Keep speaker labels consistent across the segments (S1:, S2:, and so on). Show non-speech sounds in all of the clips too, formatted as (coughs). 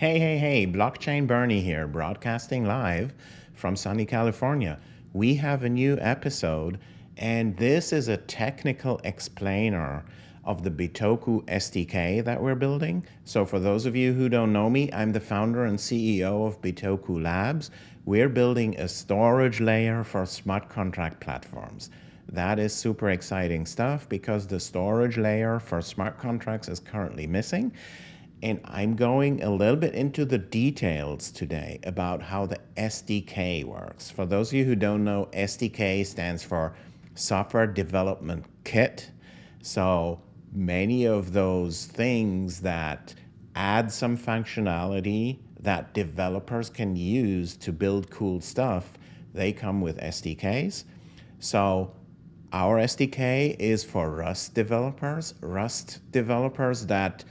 S1: Hey, hey, hey, Blockchain Bernie here, broadcasting live from sunny California. We have a new episode, and this is a technical explainer of the Bitoku SDK that we're building. So for those of you who don't know me, I'm the founder and CEO of Bitoku Labs. We're building a storage layer for smart contract platforms. That is super exciting stuff because the storage layer for smart contracts is currently missing. And I'm going a little bit into the details today about how the SDK works. For those of you who don't know, SDK stands for Software Development Kit. So many of those things that add some functionality that developers can use to build cool stuff, they come with SDKs. So our SDK is for Rust developers, Rust developers that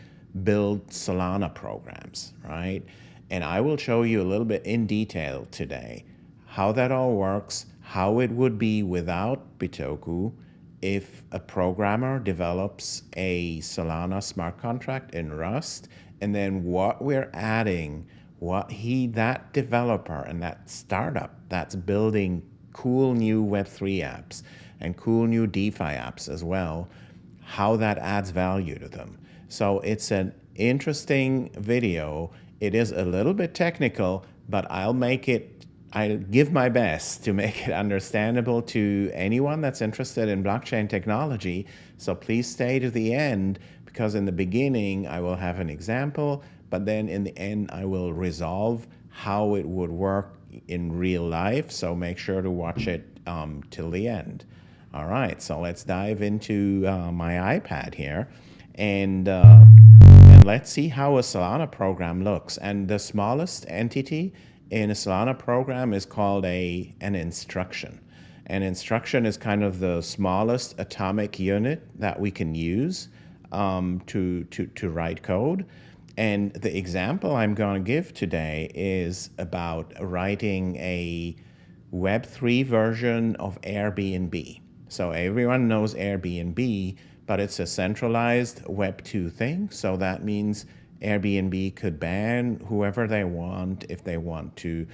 S1: build Solana programs, right? And I will show you a little bit in detail today how that all works, how it would be without Bitoku, if a programmer develops a Solana smart contract in Rust, and then what we're adding, what he, that developer and that startup that's building cool new Web3 apps and cool new DeFi apps as well, how that adds value to them. So it's an interesting video. It is a little bit technical, but I'll make it I'll give my best to make it understandable to anyone that's interested in blockchain technology. So please stay to the end because in the beginning I will have an example, but then in the end I will resolve how it would work in real life. So make sure to watch it um, till the end. All right, so let's dive into uh, my iPad here and, uh, and let's see how a Solana program looks. And the smallest entity in a Solana program is called a, an instruction. An instruction is kind of the smallest atomic unit that we can use um, to, to, to write code. And the example I'm going to give today is about writing a Web3 version of Airbnb. So everyone knows Airbnb, but it's a centralized Web2 thing. So that means Airbnb could ban whoever they want if they want to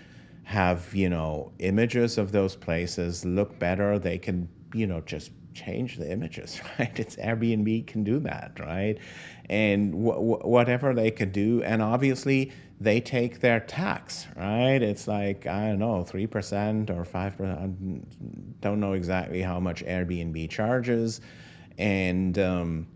S1: have, you know, images of those places look better. They can, you know, just change the images, (laughs) right? It's Airbnb can do that, right? And whatever they could do. And obviously, they take their tax, right? It's like, I don't know, 3% or 5%. I don't know exactly how much Airbnb charges. And, um,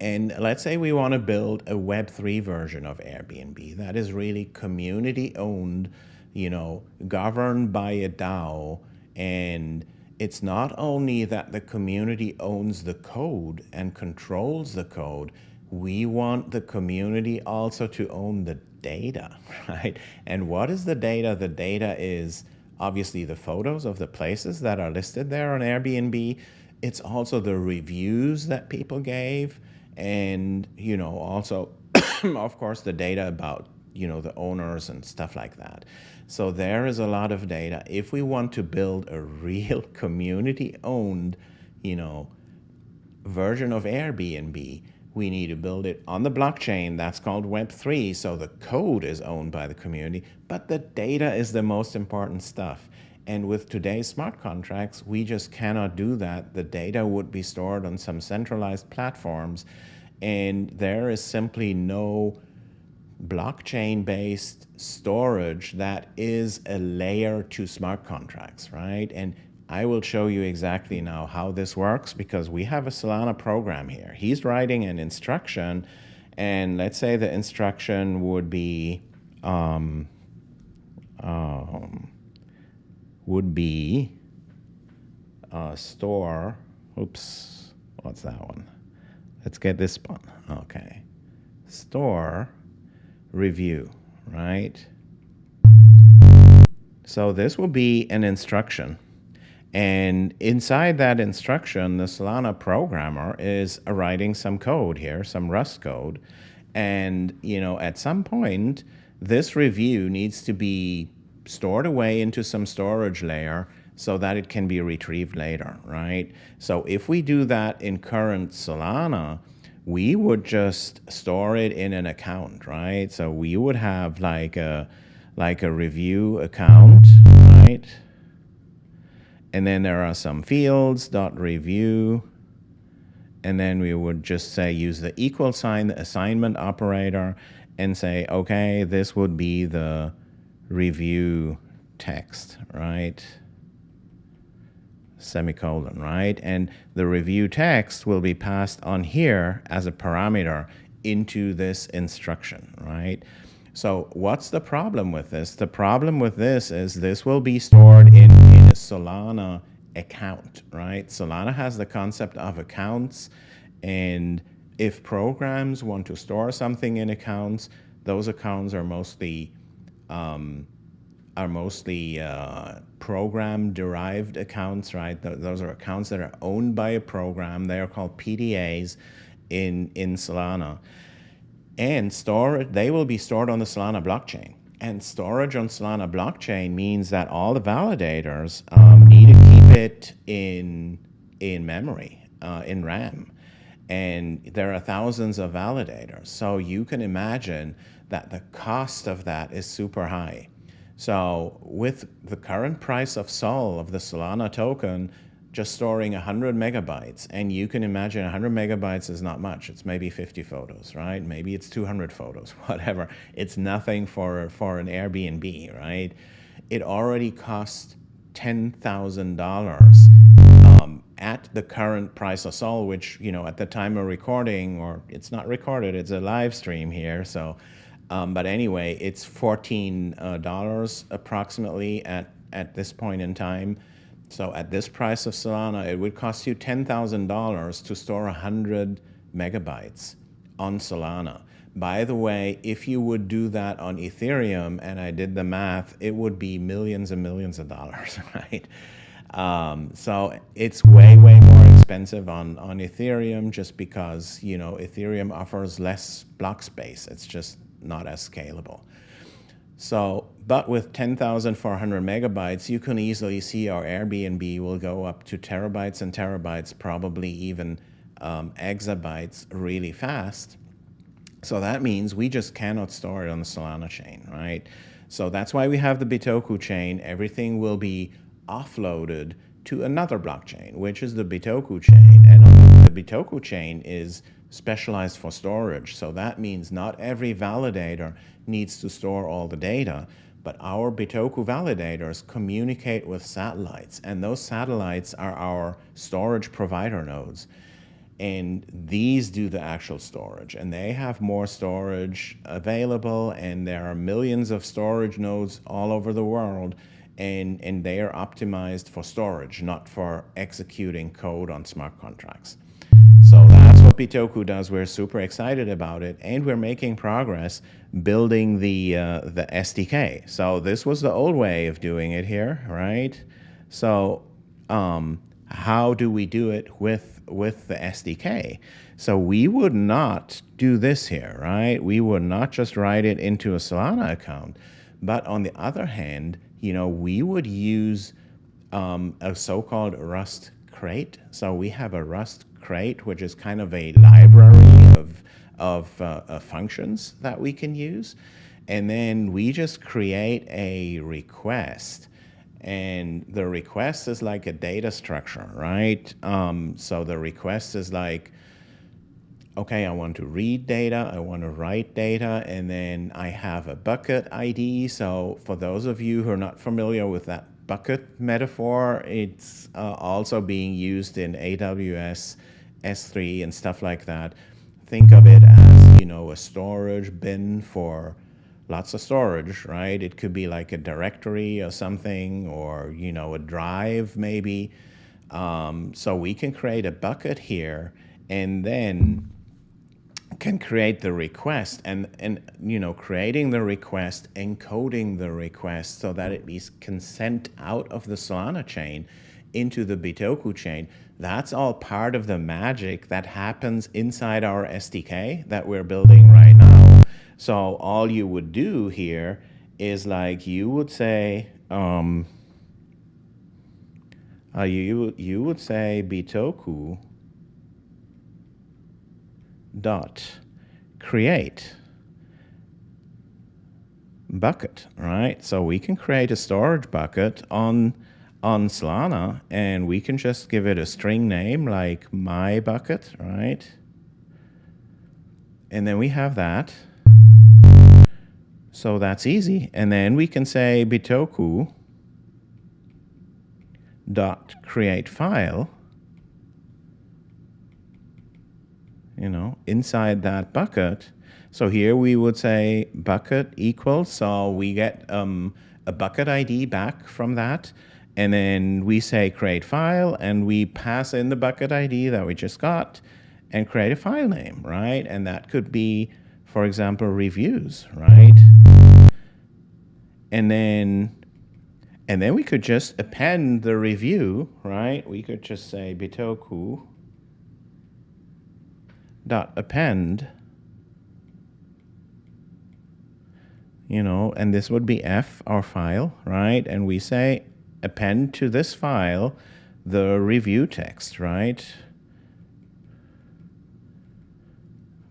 S1: and let's say we want to build a Web3 version of Airbnb that is really community owned, you know, governed by a DAO. And it's not only that the community owns the code and controls the code, we want the community also to own the data, (laughs) right? And what is the data? The data is obviously the photos of the places that are listed there on Airbnb. It's also the reviews that people gave and you know also (coughs) of course the data about you know the owners and stuff like that. So there is a lot of data. If we want to build a (laughs) real community owned you know version of airbnb we need to build it on the blockchain that's called web3 so the code is owned by the community but the data is the most important stuff and with today's smart contracts, we just cannot do that. The data would be stored on some centralized platforms, and there is simply no blockchain-based storage that is a layer to smart contracts, right? And I will show you exactly now how this works because we have a Solana program here. He's writing an instruction, and let's say the instruction would be um, um, would be uh, store, oops, what's that one? Let's get this one, okay. Store review, right? So this will be an instruction. And inside that instruction, the Solana programmer is writing some code here, some Rust code. And, you know, at some point, this review needs to be stored away into some storage layer so that it can be retrieved later, right? So if we do that in current Solana, we would just store it in an account, right? So we would have like a like a review account, right? And then there are some fields, dot review, and then we would just say use the equal sign, the assignment operator, and say, okay, this would be the review text, right? Semicolon, right? And the review text will be passed on here as a parameter into this instruction, right? So what's the problem with this? The problem with this is this will be stored in, in a Solana account, right? Solana has the concept of accounts and if programs want to store something in accounts, those accounts are mostly um, are mostly uh, program derived accounts, right? Th those are accounts that are owned by a program. They are called PDAs in, in Solana. And store, they will be stored on the Solana blockchain. And storage on Solana blockchain means that all the validators um, need to keep it in, in memory, uh, in RAM. And there are thousands of validators. So you can imagine that the cost of that is super high. So with the current price of SOL, of the Solana token, just storing 100 megabytes, and you can imagine 100 megabytes is not much. It's maybe 50 photos, right? Maybe it's 200 photos, (laughs) whatever. It's nothing for, for an Airbnb, right? It already costs $10,000 um, at the current price of SOL, which, you know, at the time of recording, or it's not recorded, it's a live stream here, so um, but anyway, it's $14 uh, approximately at, at this point in time. So at this price of Solana, it would cost you $10,000 to store 100 megabytes on Solana. By the way, if you would do that on Ethereum, and I did the math, it would be millions and millions of dollars, (laughs) right? Um, so it's way, way more expensive on, on Ethereum just because, you know, Ethereum offers less block space. It's just not as scalable. So, but with 10,400 megabytes, you can easily see our Airbnb will go up to terabytes and terabytes, probably even um, exabytes really fast. So that means we just cannot store it on the Solana chain, right? So that's why we have the Bitoku chain. Everything will be offloaded to another blockchain, which is the Bitoku chain. And Bitoku chain is specialized for storage. So that means not every validator needs to store all the data, but our Bitoku validators communicate with satellites, and those satellites are our storage provider nodes. And these do the actual storage, and they have more storage available, and there are millions of storage nodes all over the world, and, and they are optimized for storage, not for executing code on smart contracts. Bitoku does. We're super excited about it, and we're making progress building the uh, the SDK. So this was the old way of doing it here, right? So um, how do we do it with with the SDK? So we would not do this here, right? We would not just write it into a Solana account, but on the other hand, you know, we would use um, a so-called Rust crate. So we have a Rust crate, which is kind of a library of, of uh, uh, functions that we can use. And then we just create a request. And the request is like a data structure, right? Um, so the request is like, okay, I want to read data, I want to write data, and then I have a bucket ID. So for those of you who are not familiar with that bucket metaphor, it's uh, also being used in AWS S3 and stuff like that, think of it as, you know, a storage bin for lots of storage, right? It could be like a directory or something, or, you know, a drive maybe. Um, so we can create a bucket here and then can create the request and, and you know, creating the request, encoding the request so that it is consent out of the Solana chain into the Bitoku chain that's all part of the magic that happens inside our SDK that we're building right now. So all you would do here is like you would say, um, uh, you, you would say Bitoku dot create bucket, right? So we can create a storage bucket on on Solana and we can just give it a string name like my bucket, right? And then we have that. So that's easy. And then we can say bitoku dot create file you know inside that bucket so here we would say bucket equals, so we get um, a bucket ID back from that. And then we say create file and we pass in the bucket ID that we just got and create a file name, right? And that could be, for example, reviews, right? And then and then we could just append the review, right? We could just say bitoku dot append you know, and this would be F, our file, right? And we say append to this file the review text, right?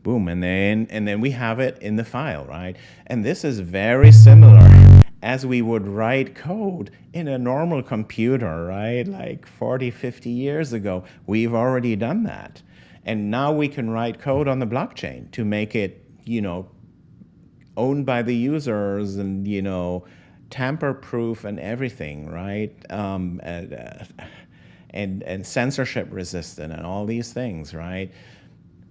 S1: Boom, and then, and then we have it in the file, right? And this is very similar as we would write code in a normal computer, right? Like 40, 50 years ago, we've already done that. And now we can write code on the blockchain to make it, you know, owned by the users and, you know, tamper proof and everything, right? Um, and, uh, and, and censorship resistant and all these things, right?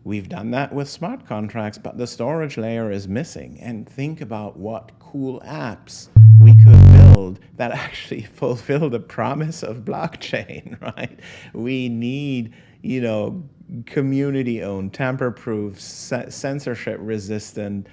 S1: We've done that with smart contracts, but the storage layer is missing. And think about what cool apps we could build that (laughs) actually fulfill the promise of blockchain, (laughs) right? We need, you know, community owned, tamper proof, censorship resistant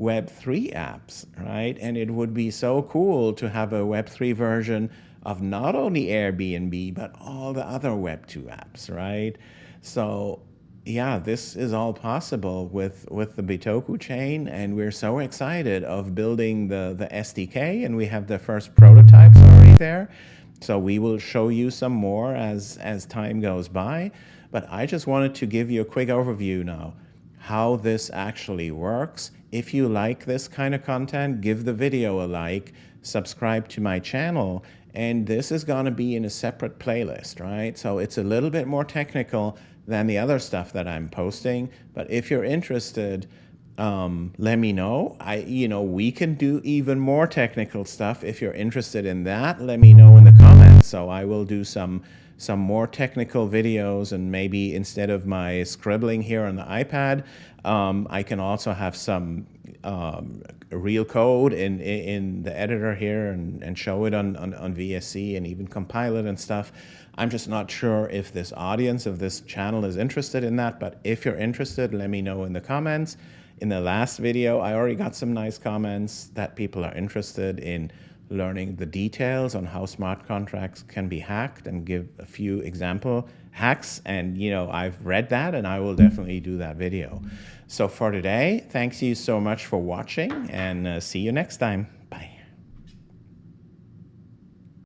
S1: Web3 apps, right? And it would be so cool to have a Web3 version of not only Airbnb, but all the other Web2 apps, right? So yeah, this is all possible with, with the Bitoku chain, and we're so excited of building the, the SDK, and we have the first prototypes already there. So we will show you some more as, as time goes by. But I just wanted to give you a quick overview now, how this actually works if you like this kind of content, give the video a like, subscribe to my channel, and this is going to be in a separate playlist, right? So it's a little bit more technical than the other stuff that I'm posting, but if you're interested, um, let me know. I, you know, we can do even more technical stuff. If you're interested in that, let me know in the comments. So I will do some some more technical videos and maybe instead of my scribbling here on the iPad, um, I can also have some um, real code in, in the editor here and, and show it on, on, on VSC and even compile it and stuff. I'm just not sure if this audience of this channel is interested in that, but if you're interested, let me know in the comments. In the last video, I already got some nice comments that people are interested in learning the details on how smart contracts can be hacked and give a few example hacks. And, you know, I've read that and I will definitely do that video. So for today, thanks you so much for watching and uh, see you next time.